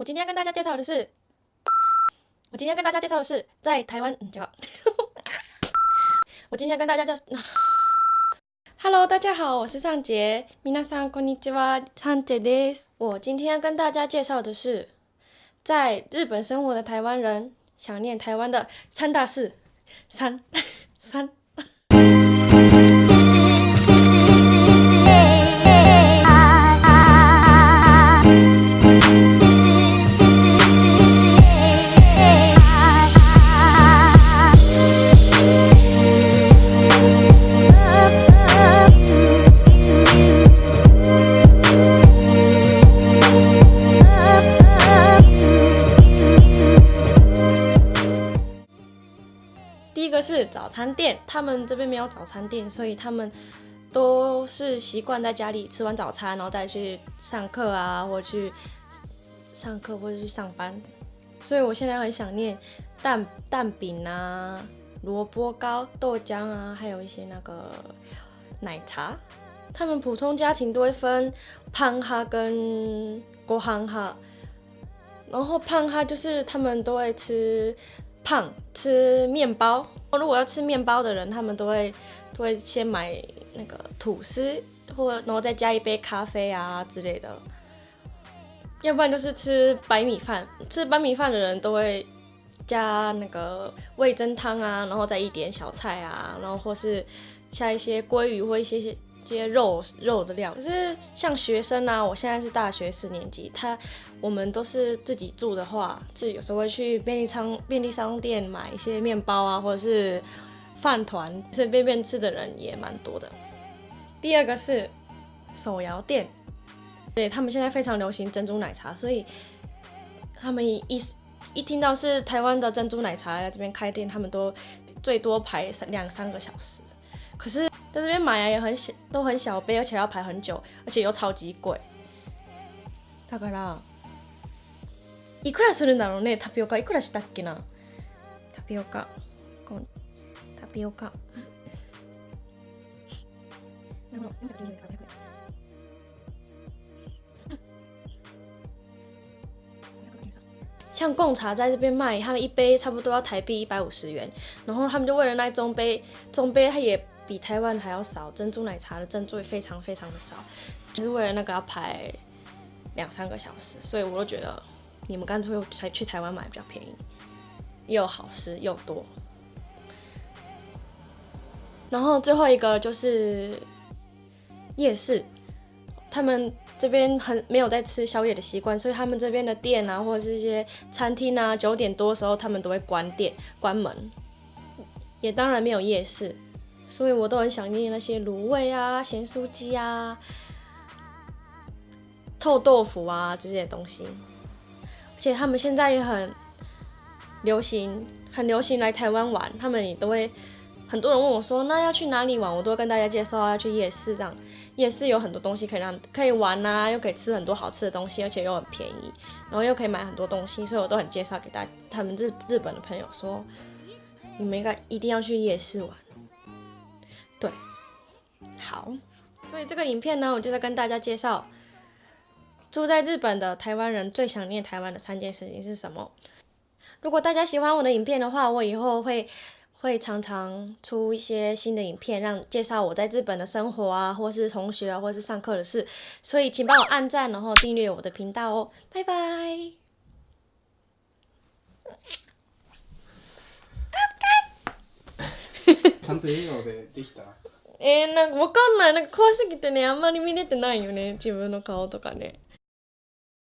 我今天要跟大家介绍的是，我今天要跟大家介绍的是在台湾，嗯，就我今天要跟大家介绍，Hello，大家好，我是尚杰，皆さんこんにちは、尚杰です。我今天要跟大家介绍的是，在日本生活的台湾人想念台湾的三大事，三三。 早餐店，他们这边没有早餐店，所以他们都是习惯在家里吃完早餐，然后再去上课啊，或去上课或者去上班。所以我现在很想念蛋蛋饼啊、萝卜糕、豆浆啊，还有一些那个奶茶。他们普通家庭都会分胖哈跟国行哈，然后胖哈就是他们都会吃。胖吃面包，如果要吃面包的人，他们都会都会先买那个吐司，或然后再加一杯咖啡啊之类的。要不然就是吃白米饭，吃白米饭的人都会加那个味增汤啊，然后再一点小菜啊，然后或是加一些鲑鱼或一些些。些肉肉的料，可是像学生啊，我现在是大学四年级，他我们都是自己住的话，自己有时候会去便利商便利商店买一些面包啊，或者是饭团，随便便吃的人也蛮多的。第二个是手摇店，对他们现在非常流行珍珠奶茶，所以他们一一听到是台湾的珍珠奶茶来这边开店，他们都最多排两三个小时。可是在这边买啊也很小，都很小杯，而且要排很久，而且又超级贵。だから、いくらするんだろうね、タピオカいくらしたっけな？タピオカ、タピオカ。像贡茶在这边卖，他们一杯差不多要台币一百五十元，然后他们就为了那中杯，中杯它也。比台湾还要少，珍珠奶茶的珍珠也非常非常的少，就是为了那个要排两三个小时，所以我都觉得你们干脆才去台湾买比较便宜，又好吃又多。然后最后一个就是夜市，他们这边很没有在吃宵夜的习惯，所以他们这边的店啊，或者是一些餐厅啊，九点多的时候他们都会关店关门，也当然没有夜市。所以我都很想念那些卤味啊、咸酥鸡啊、臭豆腐啊这些东西。而且他们现在也很流行，很流行来台湾玩。他们也都会很多人问我说：“那要去哪里玩？”我都会跟大家介绍要去夜市，这样夜市有很多东西可以让可以玩啊，又可以吃很多好吃的东西，而且又很便宜，然后又可以买很多东西，所以我都很介绍给大他们日日本的朋友说：“你们应该一定要去夜市玩。”对，好，所以这个影片呢，我就在跟大家介绍住在日本的台湾人最想念台湾的三件事情是什么。如果大家喜欢我的影片的话，我以后会会常常出一些新的影片，让介绍我在日本的生活啊，或是同学啊，或是上课的事。所以请帮我按赞，然后订阅我的频道哦，拜拜。ちゃんと笑顔でできたえー、なんかわかんないなんか怖すぎてねあんまり見れてないよね自分の顔とかね